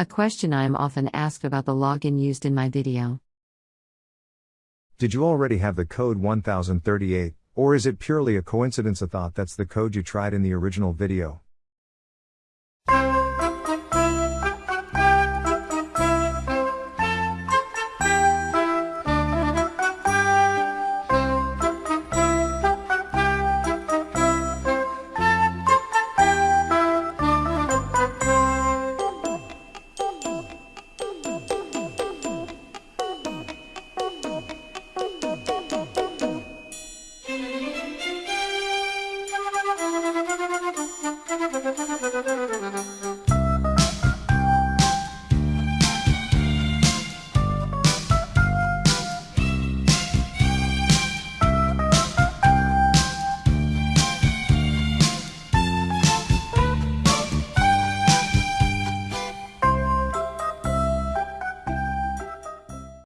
A question I am often asked about the login used in my video. Did you already have the code 1038, or is it purely a coincidence a thought that's the code you tried in the original video? Musik